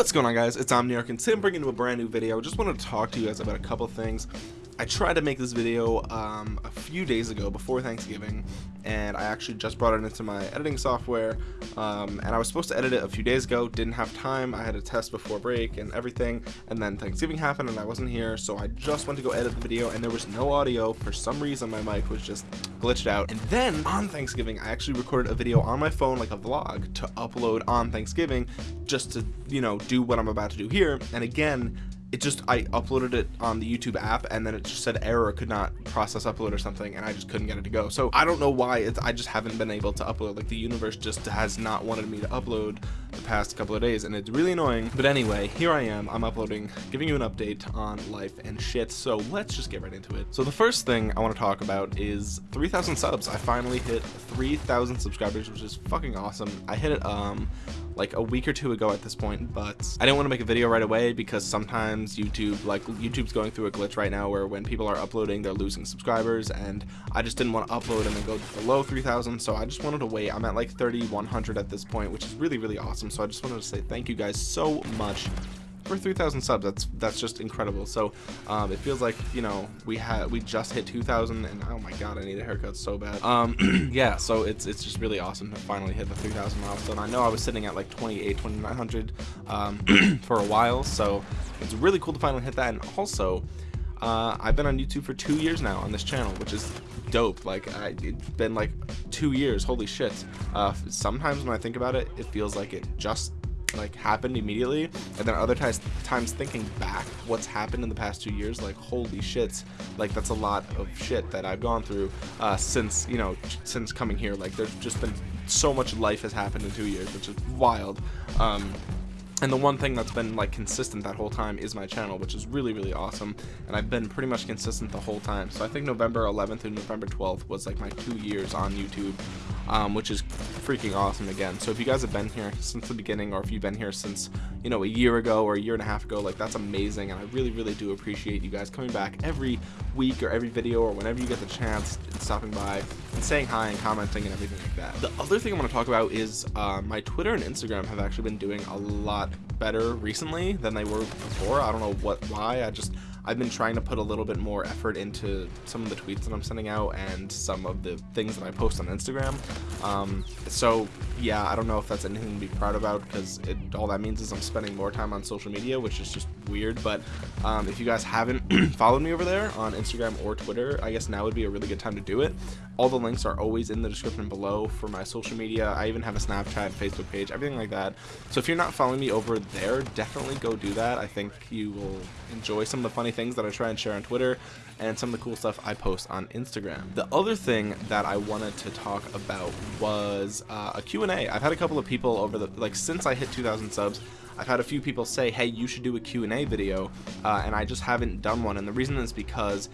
What's going on guys, it's Omniarch and today I'm bringing you a brand new video. Just wanted to talk to you guys about a couple things. I tried to make this video um, a few days ago before Thanksgiving and I actually just brought it into my editing software um, and I was supposed to edit it a few days ago, didn't have time, I had a test before break and everything and then Thanksgiving happened and I wasn't here so I just went to go edit the video and there was no audio, for some reason my mic was just glitched out. And then on Thanksgiving I actually recorded a video on my phone like a vlog to upload on Thanksgiving just to you know do what I'm about to do here. And again it just I uploaded it on the YouTube app and then it just said error could not process upload or something and I just couldn't get it to go. So I don't know why it's I just haven't been able to upload. Like the universe just has not wanted me to upload the past couple of days and it's really annoying. But anyway here I am. I'm uploading giving you an update on life and shit. So let's just get right into it. So the first thing I want to talk about is 3,000 subs. I finally hit 3,000 subscribers which is fucking awesome. I hit it um like a week or two ago at this point but I didn't want to make a video right away because sometimes YouTube like YouTube's going through a glitch right now where when people are uploading they're losing subscribers and I just didn't want to upload and then go below 3,000 so I just wanted to wait. I'm at like 3,100 at this point which is really really awesome so I just wanted to say thank you guys so much for 3,000 subs. That's that's just incredible. So um, it feels like you know we had we just hit 2,000, and oh my god, I need a haircut so bad. Um, yeah, so it's it's just really awesome to finally hit the 3,000 milestone. I know I was sitting at like 28, 2,900 um, for a while, so it's really cool to finally hit that. And also, uh, I've been on YouTube for two years now on this channel, which is dope. Like I, it's been like two years. Holy shit. Uh, sometimes when I think about it, it feels like it just like happened immediately and then other times times thinking back what's happened in the past two years like holy shit like that's a lot of shit that I've gone through uh, since you know since coming here. Like there's just been so much life has happened in two years which is wild. Um, and the one thing that's been like consistent that whole time is my channel which is really really awesome. And I've been pretty much consistent the whole time. So I think November 11th and November 12th was like my two years on YouTube um, which is freaking awesome again. So if you guys have been here since the beginning or if you've been here since you know a year ago or a year and a half ago like that's amazing. And I really really do appreciate you guys coming back every week or every video or whenever you get the chance stopping by and saying hi and commenting and everything like that the other thing I want to talk about is uh, my Twitter and Instagram have actually been doing a lot better recently than they were before. I don't know what why. I just I've been trying to put a little bit more effort into some of the tweets that I'm sending out and some of the things that I post on Instagram. Um, so yeah, I don't know if that's anything to be proud about because it all that means is I'm spending more time on social media, which is just weird. But um, if you guys haven't followed me over there on Instagram or Twitter, I guess now would be a really good time to do it. All the links are always in the description below for my social media. I even have a Snapchat, Facebook page, everything like that. So if you're not following me over there, definitely go do that. I think you will enjoy some of the funny things that I try and share on Twitter and some of the cool stuff I post on Instagram. The other thing that I wanted to talk about was uh, a Q&A. I've had a couple of people over the, like since I hit 2,000 subs, I've had a few people say, hey, you should do a Q&A video, uh, and I just haven't done one. And the reason is because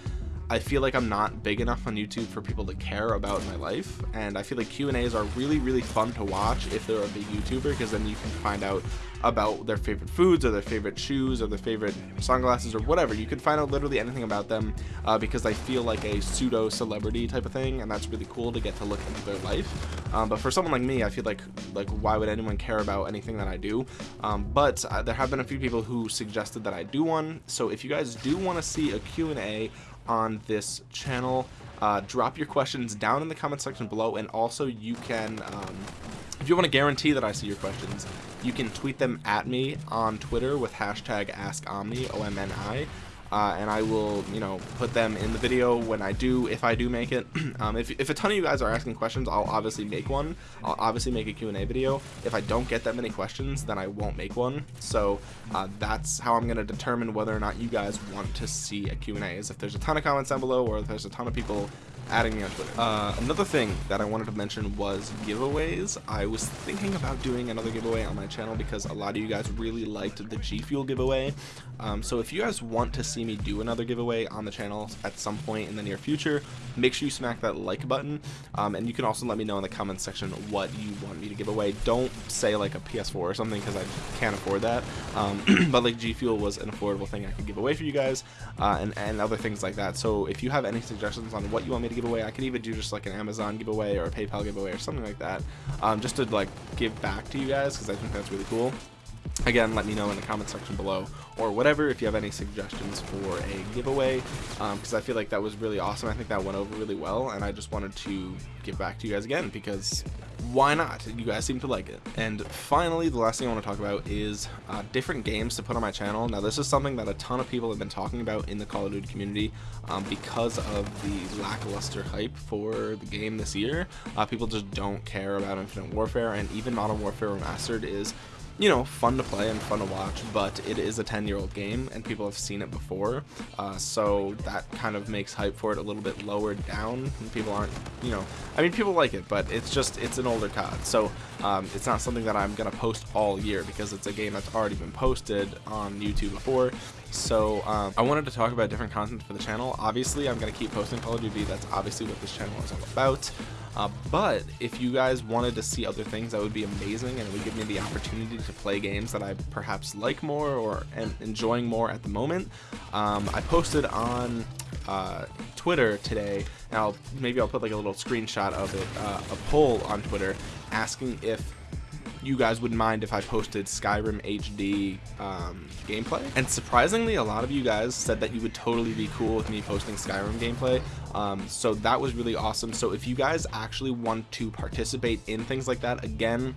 I feel like I'm not big enough on YouTube for people to care about my life, and I feel like Q&As are really, really fun to watch if they're a big YouTuber, because then you can find out about their favorite foods, or their favorite shoes, or their favorite sunglasses, or whatever. You can find out literally anything about them, uh, because I feel like a pseudo-celebrity type of thing, and that's really cool to get to look into their life. Um, but for someone like me, I feel like, like why would anyone care about anything that I do? Um, but uh, there have been a few people who suggested that I do one, so if you guys do want to see a Q&A on this channel. Uh, drop your questions down in the comment section below and also you can um, if you want to guarantee that I see your questions you can tweet them at me on Twitter with hashtag AskOmni O-M-N-I uh, and I will, you know, put them in the video when I do, if I do make it. um, if, if a ton of you guys are asking questions, I'll obviously make one. I'll obviously make a Q&A video. If I don't get that many questions, then I won't make one. So uh, that's how I'm going to determine whether or not you guys want to see a Q&A, is if there's a ton of comments down below or if there's a ton of people adding me on Twitter. Uh, another thing that I wanted to mention was giveaways. I was thinking about doing another giveaway on my channel because a lot of you guys really liked the G Fuel giveaway. Um, so if you guys want to see me do another giveaway on the channel at some point in the near future, make sure you smack that like button. Um, and you can also let me know in the comments section what you want me to give away. Don't say like a PS4 or something because I can't afford that. Um, but like G Fuel was an affordable thing I could give away for you guys uh, and, and other things like that. So if you have any suggestions on what you want me to give away, I could even do just like an Amazon giveaway or a PayPal giveaway or something like that, um, just to like give back to you guys because I think that's really cool. Again let me know in the comment section below or whatever if you have any suggestions for a giveaway because um, I feel like that was really awesome. I think that went over really well and I just wanted to give back to you guys again because why not? You guys seem to like it. And finally the last thing I want to talk about is uh, different games to put on my channel. Now this is something that a ton of people have been talking about in the Call of Duty community um, because of the lackluster hype for the game this year. Uh, people just don't care about Infinite Warfare and even Modern Warfare Remastered is you know, fun to play and fun to watch, but it is a 10 year old game and people have seen it before. Uh, so that kind of makes hype for it a little bit lower down. People aren't, you know, I mean, people like it, but it's just, it's an older COD. So um, it's not something that I'm going to post all year because it's a game that's already been posted on YouTube before. So um, I wanted to talk about different content for the channel. Obviously, I'm going to keep posting Call of Duty. That's obviously what this channel is all about. Uh, but if you guys wanted to see other things, that would be amazing, and it would give me the opportunity to play games that I perhaps like more or am enjoying more at the moment. Um, I posted on uh, Twitter today, and I'll maybe I'll put like a little screenshot of it, uh, a poll on Twitter asking if you guys wouldn't mind if I posted Skyrim HD um, gameplay. And surprisingly, a lot of you guys said that you would totally be cool with me posting Skyrim gameplay. Um, so that was really awesome. So if you guys actually want to participate in things like that, again,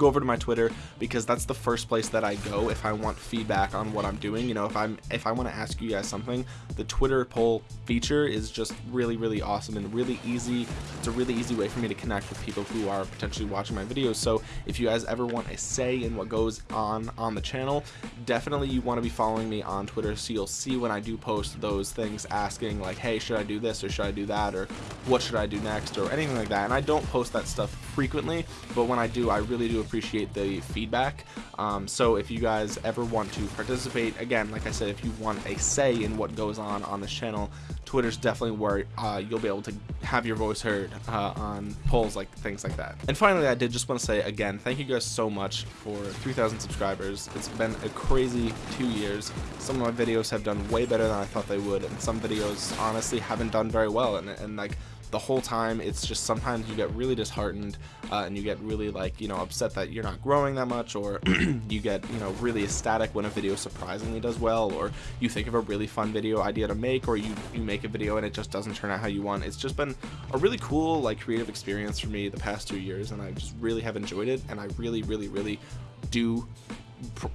go over to my Twitter because that's the first place that I go if I want feedback on what I'm doing. You know, if I'm if I want to ask you guys something, the Twitter poll feature is just really really awesome and really easy. It's a really easy way for me to connect with people who are potentially watching my videos. So if you guys ever want a say in what goes on on the channel, definitely you want to be following me on Twitter so you'll see when I do post those things asking like, hey, should I do this or should I do that or what should I do next or anything like that. And I don't post that stuff frequently, but when I do, I really do appreciate the feedback. Um, so if you guys ever want to participate, again, like I said, if you want a say in what goes on on this channel, Twitter's definitely where uh, you'll be able to have your voice heard uh, on polls like things like that. And finally, I did just want to say again, thank you guys so much for 3,000 subscribers. It's been a crazy two years. Some of my videos have done way better than I thought they would, and some videos honestly haven't done very well. And, and like the whole time it's just sometimes you get really disheartened uh, and you get really like you know upset that you're not growing that much or you get you know really ecstatic when a video surprisingly does well or you think of a really fun video idea to make or you you make a video and it just doesn't turn out how you want. It's just been a really cool like creative experience for me the past two years and I just really have enjoyed it and I really really really do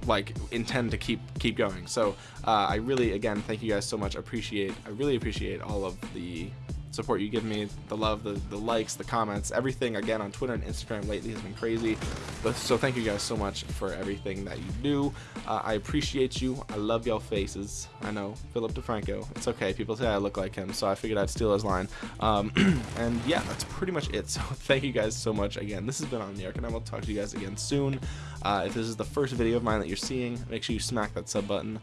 like intend to keep keep going. So uh, I really again thank you guys so much. Appreciate I really appreciate all of the support you give me, the love, the, the likes, the comments, everything again on Twitter and Instagram lately has been crazy. But so thank you guys so much for everything that you do. Uh, I appreciate you. I love y'all faces. I know Philip DeFranco. It's okay. People say I look like him, so I figured I'd steal his line. Um, and yeah, that's pretty much it. So thank you guys so much again. This has been Omniarch, and I will talk to you guys again soon. Uh, if this is the first video of mine that you're seeing, make sure you smack that sub button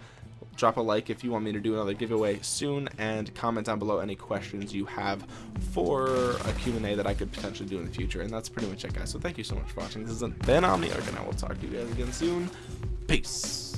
drop a like if you want me to do another giveaway soon and comment down below any questions you have for a Q&A that I could potentially do in the future. And that's pretty much it guys. So thank you so much for watching. This has been Omniarch and I will talk to you guys again soon. Peace